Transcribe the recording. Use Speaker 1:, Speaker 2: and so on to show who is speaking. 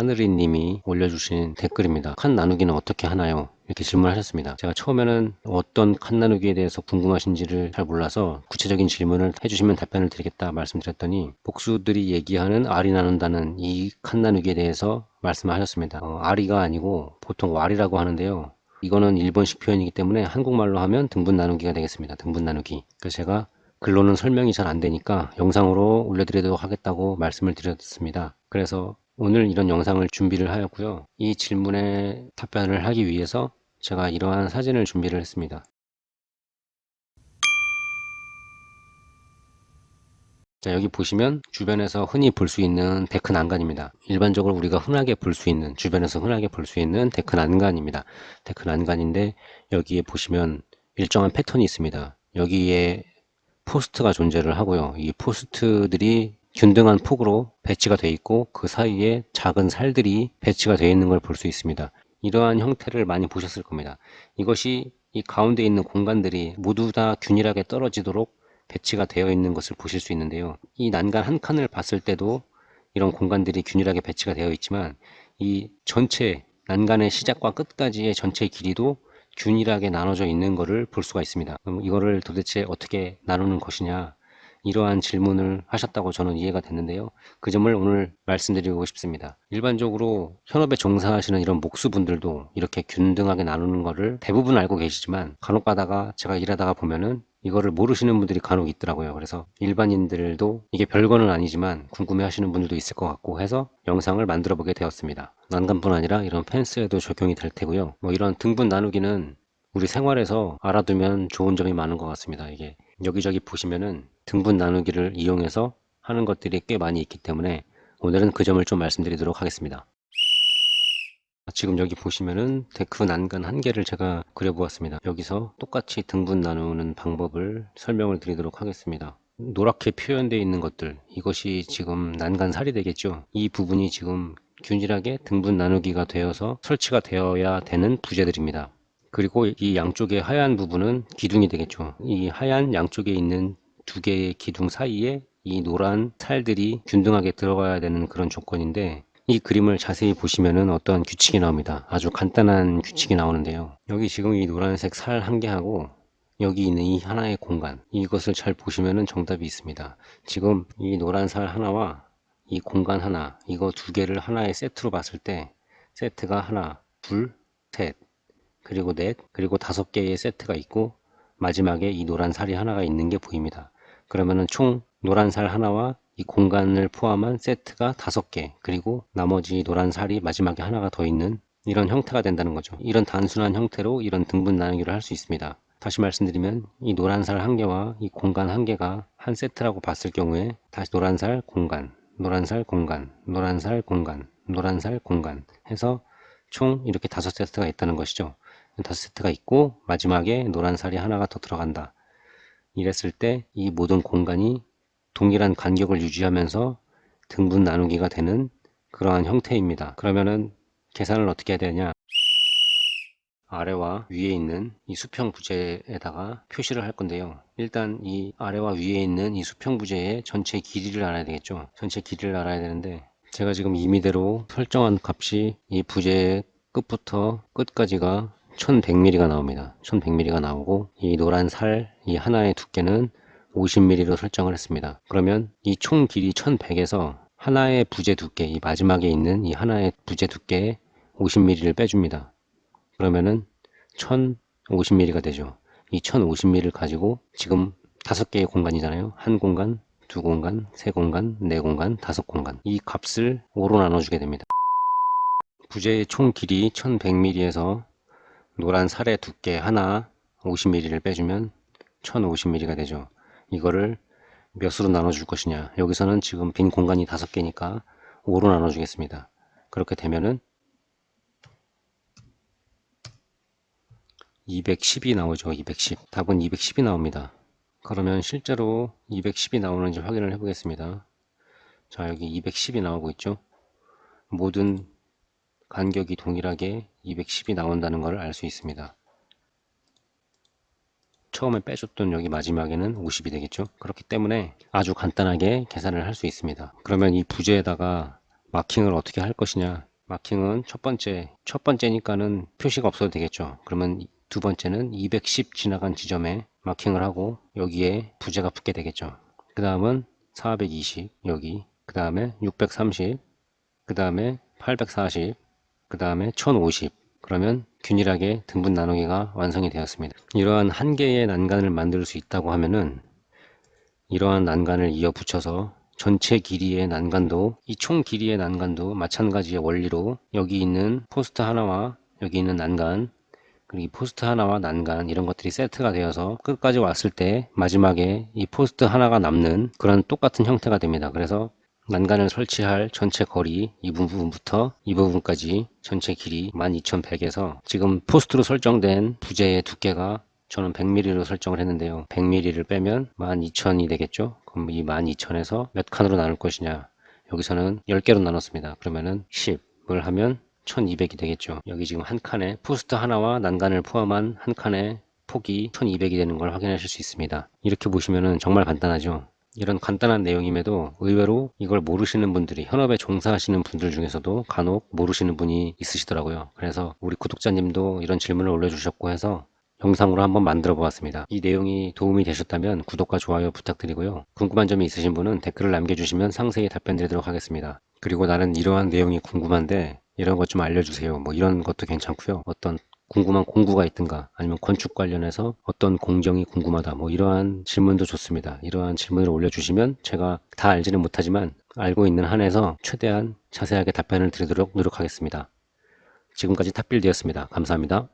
Speaker 1: 하늘이님이 올려주신 댓글입니다. 칸 나누기는 어떻게 하나요? 이렇게 질문하셨습니다. 제가 처음에는 어떤 칸 나누기에 대해서 궁금하신지를 잘 몰라서 구체적인 질문을 해주시면 답변을 드리겠다 말씀드렸더니 복수들이 얘기하는 알이 나눈다는 이 칸 나누기에 대해서 말씀하셨습니다. 어, 알이가 아니고 보통 왈이라고 하는데요. 이거는 일본식 표현이기 때문에 한국말로 하면 등분 나누기가 되겠습니다. 등분 나누기. 그래서 제가 글로는 설명이 잘 안 되니까 영상으로 올려드리도록 하겠다고 말씀을 드렸습니다. 그래서 오늘 이런 영상을 준비를 하였고요. 이 질문에 답변을 하기 위해서 제가 이러한 사진을 준비를 했습니다. 자 여기 보시면 주변에서 흔히 볼 수 있는 데크 난간입니다. 일반적으로 우리가 흔하게 볼 수 있는 주변에서 흔하게 볼 수 있는 데크 난간입니다. 데크 난간인데 여기에 보시면 일정한 패턴이 있습니다. 여기에 포스트가 존재를 하고요. 이 포스트들이 균등한 폭으로 배치가 되어 있고 그 사이에 작은 살들이 배치가 되어 있는 걸 볼 수 있습니다. 이러한 형태를 많이 보셨을 겁니다. 이것이 이 가운데 있는 공간들이 모두 다 균일하게 떨어지도록 배치가 되어 있는 것을 보실 수 있는데요. 이 난간 한 칸을 봤을 때도 이런 공간들이 균일하게 배치가 되어 있지만 이 전체 난간의 시작과 끝까지의 전체 길이도 균일하게 나눠져 있는 것을 볼 수가 있습니다. 이거를 도대체 어떻게 나누는 것이냐 이러한 질문을 하셨다고 저는 이해가 됐는데요. 그 점을 오늘 말씀드리고 싶습니다. 일반적으로 현업에 종사하시는 이런 목수분들도 이렇게 균등하게 나누는 것을 대부분 알고 계시지만 간혹 가다가 제가 일하다가 보면은 이거를 모르시는 분들이 간혹 있더라고요. 그래서 일반인들도 이게 별거는 아니지만 궁금해 하시는 분들도 있을 것 같고 해서 영상을 만들어 보게 되었습니다. 난간뿐 아니라 이런 펜스에도 적용이 될 테고요. 뭐 이런 등분 나누기는 우리 생활에서 알아두면 좋은 점이 많은 것 같습니다. 이게 여기저기 보시면은 등분 나누기를 이용해서 하는 것들이 꽤 많이 있기 때문에 오늘은 그 점을 좀 말씀드리도록 하겠습니다. 지금 여기 보시면은 데크 난간 한 개를 제가 그려보았습니다. 여기서 똑같이 등분 나누는 방법을 설명을 드리도록 하겠습니다. 노랗게 표현되어 있는 것들 이것이 지금 난간살이 되겠죠. 이 부분이 지금 균일하게 등분 나누기가 되어서 설치가 되어야 되는 부재들입니다. 그리고 이 양쪽의 하얀 부분은 기둥이 되겠죠. 이 하얀 양쪽에 있는 두 개의 기둥 사이에 이 노란 살들이 균등하게 들어가야 되는 그런 조건인데 이 그림을 자세히 보시면은 어떤 규칙이 나옵니다. 아주 간단한 규칙이 나오는데요. 여기 지금 이 노란색 살 한 개하고 여기 있는 이 하나의 공간 이것을 잘 보시면은 정답이 있습니다. 지금 이 노란 살 하나와 이 공간 하나 이거 두 개를 하나의 세트로 봤을 때 세트가 하나 둘셋 그리고 넷, 그리고 다섯 개의 세트가 있고 마지막에 이 노란 살이 하나가 있는 게 보입니다. 그러면은 총 노란 살 하나와 이 공간을 포함한 세트가 다섯 개 그리고 나머지 노란 살이 마지막에 하나가 더 있는 이런 형태가 된다는 거죠. 이런 단순한 형태로 이런 등분 나누기를 할 수 있습니다. 다시 말씀드리면 이 노란 살 한 개와 이 공간 한 개가 한 세트라고 봤을 경우에 다시 노란 살 공간, 노란 살 공간, 노란 살 공간, 노란 살 공간 해서 총 이렇게 다섯 세트가 있다는 것이죠. 다섯 세트가 있고 마지막에 노란 살이 하나가 더 들어간다. 이랬을 때 이 모든 공간이 동일한 간격을 유지하면서 등분 나누기가 되는 그러한 형태입니다. 그러면은 계산을 어떻게 해야 되냐 아래와 위에 있는 이 수평 부재에다가 표시를 할 건데요. 일단 이 아래와 위에 있는 이 수평 부재의 전체 길이를 알아야 되겠죠. 전체 길이를 알아야 되는데 제가 지금 임의대로 설정한 값이 이 부재의 끝부터 끝까지가 1100mm가 나옵니다. 1100mm가 나오고 이 노란 살 이 하나의 두께는 50mm로 설정을 했습니다. 그러면 이 총 길이 1100에서 하나의 부재 두께 이 마지막에 있는 이 하나의 부재 두께에 50mm를 빼줍니다. 그러면은 1050mm가 되죠. 이 1050mm를 가지고 지금 다섯 개의 공간이잖아요. 한 공간 두 공간 세 공간 네 공간 다섯 공간. 이 값을 5로 나눠주게 됩니다. 부재의 총 길이 1100mm에서 노란 살의 두께 하나 50mm를 빼주면 1050mm가 되죠. 이거를 몇으로 나눠줄 것이냐. 여기서는 지금 빈 공간이 다섯 개니까 5로 나눠주겠습니다. 그렇게 되면은 210이 나오죠. 210. 답은 210이 나옵니다. 그러면 실제로 210이 나오는지 확인을 해 보겠습니다. 자 여기 210이 나오고 있죠. 모든 간격이 동일하게 210이 나온다는 것을 알 수 있습니다. 처음에 빼줬던 여기 마지막에는 50이 되겠죠. 그렇기 때문에 아주 간단하게 계산을 할 수 있습니다. 그러면 이 부재에다가 마킹을 어떻게 할 것이냐 마킹은 첫 번째 첫 번째니까는 표시가 없어도 되겠죠 그러면 두 번째는 210 지나간 지점에 마킹을 하고 여기에 부재가 붙게 되겠죠 그 다음은 420 여기 그 다음에 630 그 다음에 840 그 다음에 1050 그러면 균일하게 등분 나누기가 완성이 되었습니다. 이러한 한 개의 난간을 만들 수 있다고 하면은 이러한 난간을 이어 붙여서 전체 길이의 난간도 이 총 길이의 난간도 마찬가지의 원리로 여기 있는 포스트 하나와 여기 있는 난간 그리고 이 포스트 하나와 난간 이런 것들이 세트가 되어서 끝까지 왔을 때 마지막에 이 포스트 하나가 남는 그런 똑같은 형태가 됩니다. 그래서 난간을 설치할 전체 거리 이 부분부터 이 부분까지 전체 길이 12100에서 지금 포스트로 설정된 부재의 두께가 저는 100mm로 설정을 했는데요. 100mm를 빼면 12000이 되겠죠? 그럼 이 12000에서 몇 칸으로 나눌 것이냐? 여기서는 10개로 나눴습니다. 그러면은 10을 하면 1200이 되겠죠. 여기 지금 한 칸에 포스트 하나와 난간을 포함한 한 칸의 폭이 1200이 되는 걸 확인하실 수 있습니다. 이렇게 보시면은 정말 간단하죠 이런 간단한 내용임에도 의외로 이걸 모르시는 분들이 현업에 종사하시는 분들 중에서도 간혹 모르시는 분이 있으시더라고요 그래서 우리 구독자님도 이런 질문을 올려주셨고 해서 영상으로 한번 만들어 보았습니다. 이 내용이 도움이 되셨다면 구독과 좋아요 부탁드리고요. 궁금한 점이 있으신 분은 댓글을 남겨주시면 상세히 답변 드리도록 하겠습니다. 그리고 나는 이러한 내용이 궁금한데 이런 것 좀 알려주세요. 뭐 이런 것도 괜찮고요. 어떤 궁금한 공구가 있든가 아니면 건축 관련해서 어떤 공정이 궁금하다 뭐 이러한 질문도 좋습니다. 이러한 질문을 올려주시면 제가 다 알지는 못하지만 알고 있는 한에서 최대한 자세하게 답변을 드리도록 노력하겠습니다. 지금까지 탑빌드였습니다. 감사합니다.